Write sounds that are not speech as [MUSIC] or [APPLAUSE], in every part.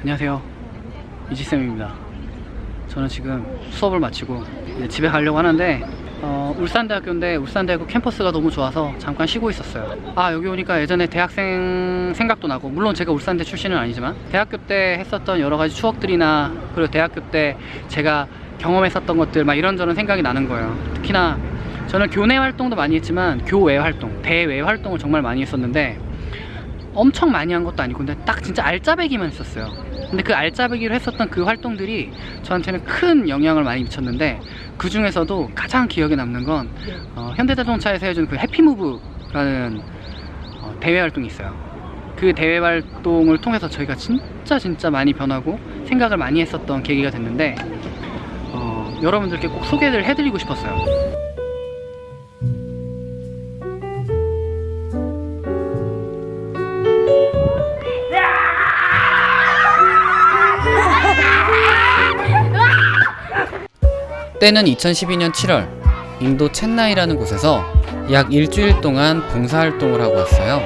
안녕하세요. 이지쌤입니다. 저는 지금 수업을 마치고 집에 가려고 하는데 어, 울산대학교인데 울산대학교 캠퍼스가 너무 좋아서 잠깐 쉬고 있었어요. 아 여기 오니까 예전에 대학생 생각도 나고 물론 제가 울산대 출신은 아니지만 대학교 때 했었던 여러 가지 추억들이나 그리고 대학교 때 제가 경험했었던 것들 막 이런저런 생각이 나는 거예요. 특히나 저는 교내 활동도 많이 했지만 교외 활동 대외 활동을 정말 많이 했었는데 엄청 많이 한 것도 아니고 근데 딱 진짜 알짜배기만 했었어요 근데 그 알짜배기로 했었던 그 활동들이 저한테는 큰 영향을 많이 미쳤는데 그 중에서도 가장 기억에 남는 건 어, 현대자동차에서 해준 그 해피무브라는 어, 대회 활동이 있어요. 그 대회 활동을 통해서 저희가 진짜 진짜 많이 변하고 생각을 많이 했었던 계기가 됐는데 어, 여러분들께 꼭 소개를 해드리고 싶었어요 때는 2012년 7월 인도 첸나이라는 곳에서 약 일주일 동안 봉사활동을 하고 왔어요.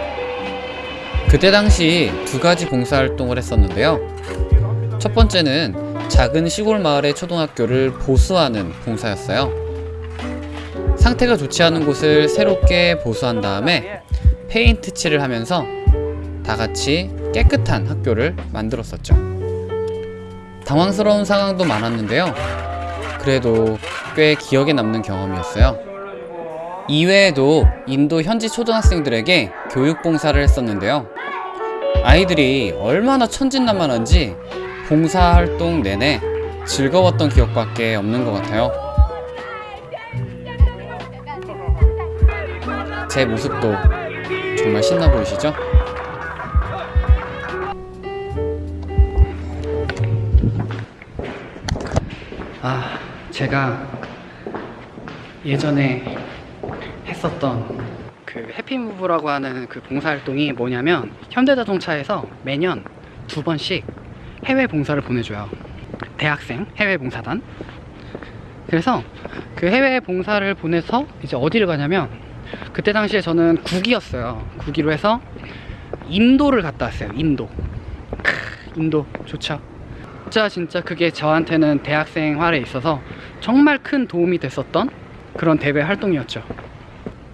그때 당시 두 가지 봉사활동을 했었는데요. 첫 번째는 작은 시골 마을의 초등학교를 보수하는 봉사였어요. 상태가 좋지 않은 곳을 새롭게 보수한 다음에 페인트 칠을 하면서 다 같이 깨끗한 학교를 만들었었죠. 당황스러운 상황도 많았는데요 그래도 꽤 기억에 남는 경험이었어요. 이외에도 인도 현지 초등학생들에게 교육봉사를 했었는데요. 아이들이 얼마나 천진난만한지 봉사활동 내내 즐거웠던 기억밖에 없는 것 같아요. 제 모습도 정말 신나 보이시죠? 아, 제가 예전에 했었던 그 해피무브라고 하는 그 봉사활동이 뭐냐면 현대자동차에서 매년 두 번씩 해외 봉사를 보내줘요. 대학생 해외 봉사단. 그래서 그 해외 봉사를 보내서 이제 어디를 가냐면 그때 당시에 저는 국이었어요. 국기로 해서 인도를 갔다 왔어요. 인도. 크, 인도 좋죠. 진짜 진짜 그게 저한테는 대학생활에 있어서 정말 큰 도움이 됐었던 그런 대회 활동이었죠.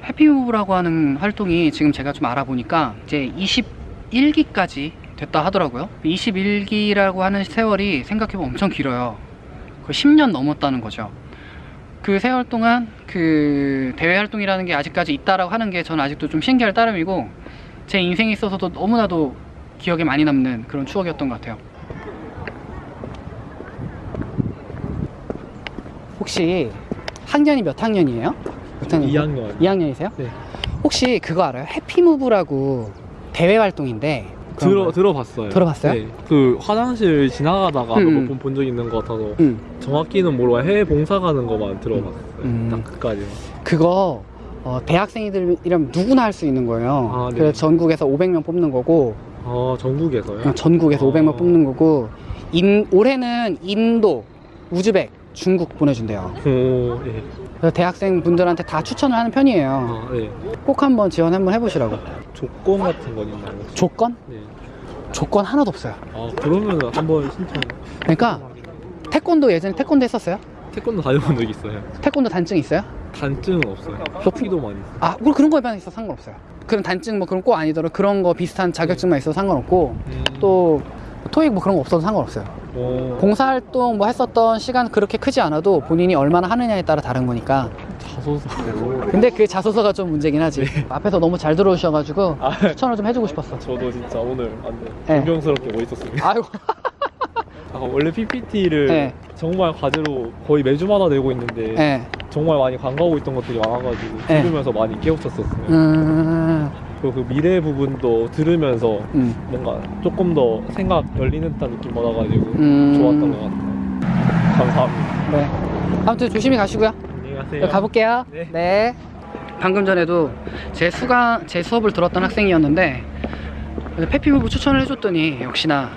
해피무브라고 하는 활동이 지금 제가 좀 알아보니까 이제 21기까지 됐다 하더라고요. 21기라고 하는 세월이 생각해보면 엄청 길어요. 그 10년 넘었다는 거죠. 그 세월 동안 그 대회 활동이라는 게 아직까지 있다라고 하는 게 저는 아직도 좀 신기할 따름이고 제 인생에 있어서도 너무나도 기억에 많이 남는 그런 추억이었던 것 같아요. 혹시 학년이 몇 학년이에요? 몇 학년? 2학년. 2학년이세요? 네. 혹시 그거 알아요? 해피무브라고 대회 활동인데 들어 거예요? 들어봤어요. 들어봤어요? 네. 그 화장실 지나가다가 음, 음. 몇번 본적 있는 것 같아서 응. 정확히는 모르고 해외 봉사 가는 것만 들어봤어요. 음. 딱 그까지만. 그거 어, 대학생이들이라면 누구나 할 수 있는 거예요. 아, 네. 그래서 전국에서 500명 뽑는 거고 아 전국에서요? 전국에서 아. 500명 뽑는 거고 인, 올해는 인도, 우즈벡, 중국 보내준대요. 오, 예. 그래서 대학생 분들한테 다 추천을 하는 편이에요. 아, 예. 꼭 한번 지원 한번 해보시라고. 조건 같은 건 있나요? 조건? 네. 조건 하나도 없어요. 아 그러면 한번 신청. 그러니까 태권도 예전에 태권도 했었어요? 태권도 다녀본 적 있어요. 태권도 단증 있어요? 단증은 없어요. 커피도 많이 있어요. 아, 뭐 그런 거에 있어 상관없어요. 그런 단증 뭐 그런 거 아니더라도 그런 거 비슷한 자격증만 있어도 상관없고 음. 또 토익 뭐 그런 거 없어도 상관없어요. 어, 봉사활동 뭐 했었던 시간 그렇게 크지 않아도 본인이 얼마나 하느냐에 따라 다른 거니까. 자소서. 근데 그 자소서가 좀 문제긴 하지. 앞에서 너무 잘 들어오셔가지고 아, 추천을 좀 해주고 싶었어. 저도 진짜 오늘 완전 네. 존경스럽게 멋있었습니다. 아이고. [LAUGHS] 아, 원래 PPT를 네. 정말 과제로 거의 매주마다 내고 있는데 예. 정말 많이 간과하고 있던 것들이 많아가지고 네. 들으면서 많이 깨우쳤었어요. 음. 그리고 그 미래 부분도 들으면서 음. 뭔가 조금 더 생각 열리는 듯한 느낌 받아가지고 음. 좋았던 것 같아요. 감사합니다. 네. 아무튼 조심히 가시고요. 안녕히 가세요. 네, 가볼게요. 네. 방금 전에도 제 수가 제 수업을 들었던 학생이었는데 페피무브 추천을 해줬더니 역시나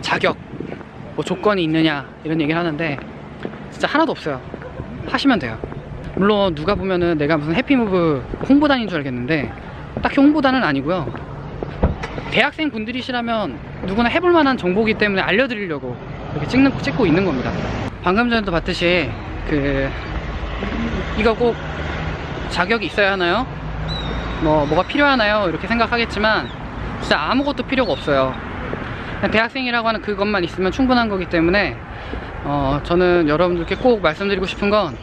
자격 뭐 조건이 있느냐 이런 얘기를 하는데 진짜 하나도 없어요. 하시면 돼요. 물론 누가 보면은 내가 무슨 해피무브 홍보단인 줄 알겠는데 딱히 홍보단은 아니고요. 대학생 분들이시라면 누구나 해볼 만한 정보이기 때문에 알려드리려고 이렇게 찍는, 찍고 있는 겁니다. 방금 전에도 봤듯이 그 이거 꼭 자격이 있어야 하나요? 뭐 뭐가 필요하나요? 이렇게 생각하겠지만 진짜 아무것도 필요가 없어요. 대학생이라고 하는 그것만 있으면 충분한 거기 때문에 어, 저는 여러분들께 꼭 말씀드리고 싶은 건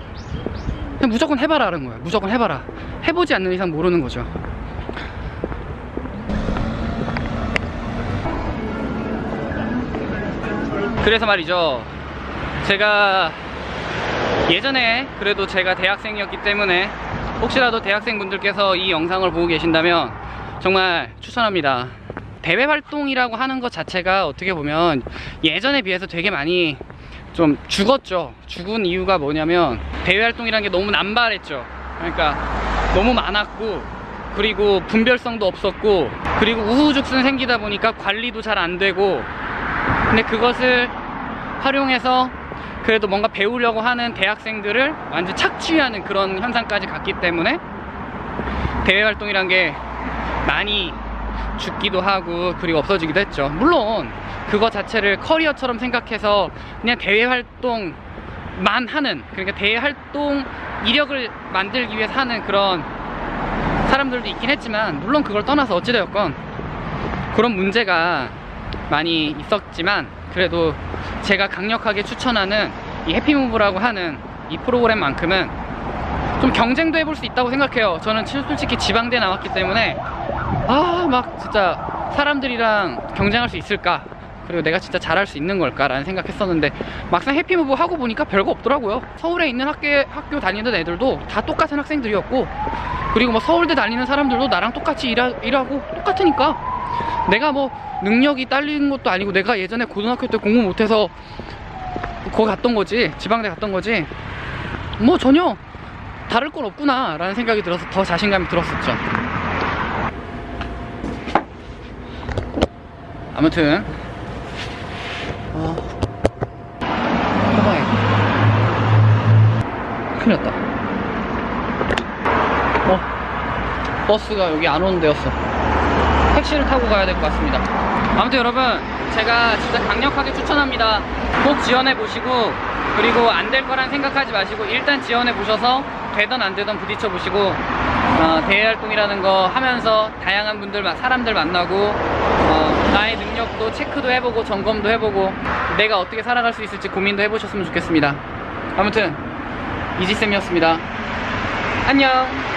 무조건 해봐라는 거예요. 무조건 해봐라. 해보지 않는 이상 모르는 거죠. 그래서 말이죠. 제가 예전에 그래도 제가 대학생이었기 때문에 혹시라도 대학생분들께서 이 영상을 보고 계신다면 정말 추천합니다. 대외 활동이라고 하는 것 자체가 어떻게 보면 예전에 비해서 되게 많이 좀 죽었죠. 죽은 이유가 뭐냐면 대외 활동이라는 게 너무 남발했죠. 그러니까 너무 많았고 그리고 분별성도 없었고 그리고 우후죽순 생기다 보니까 관리도 잘 안 되고 근데 그것을 활용해서 그래도 뭔가 배우려고 하는 대학생들을 완전 착취하는 그런 현상까지 갔기 때문에 대외 활동이란 게 많이 죽기도 하고 그리고 없어지기도 했죠. 물론 그거 자체를 커리어처럼 생각해서 그냥 대외 활동만 하는 그러니까 대외 활동 이력을 만들기 위해서 하는 그런 사람들도 있긴 했지만 물론 그걸 떠나서 어찌되었건 그런 문제가 많이 있었지만 그래도 제가 강력하게 추천하는 이 해피무브라고 하는 이 프로그램만큼은 좀 경쟁도 해볼 수 있다고 생각해요. 저는 치- 솔직히 지방대 나왔기 때문에 아 막 진짜 사람들이랑 경쟁할 수 있을까 그리고 내가 진짜 잘할 수 있는 걸까라는 생각했었는데 막상 해피무브 하고 보니까 별거 없더라고요. 서울에 있는 학교 학교 다니는 애들도 다 똑같은 학생들이었고 그리고 뭐 서울대 다니는 사람들도 나랑 똑같이 일하, 일하고 똑같으니까 내가 뭐 능력이 딸리는 것도 아니고 내가 예전에 고등학교 때 공부 못해서 거기 갔던 거지 지방대 갔던 거지 뭐 전혀 다를 건 없구나 라는 생각이 들어서 더 자신감이 들었었죠 아무튼 어 해봐야 큰일 났다 어 버스가 여기 안 오는 데였어 택시를 타고 가야 될 것 같습니다. 아무튼 여러분, 제가 진짜 강력하게 추천합니다. 꼭 지원해 보시고, 그리고 안 될 거란 생각하지 마시고, 일단 지원해 보셔서 되던 안 되던 부딪혀 보시고, 어, 대외 활동이라는 거 하면서 다양한 분들, 마- 사람들 만나고, 어, 나의 능력도 체크도 해보고, 점검도 해보고, 내가 어떻게 살아갈 수 있을지 고민도 해보셨으면 좋겠습니다. 아무튼, 이지쌤이었습니다. 안녕!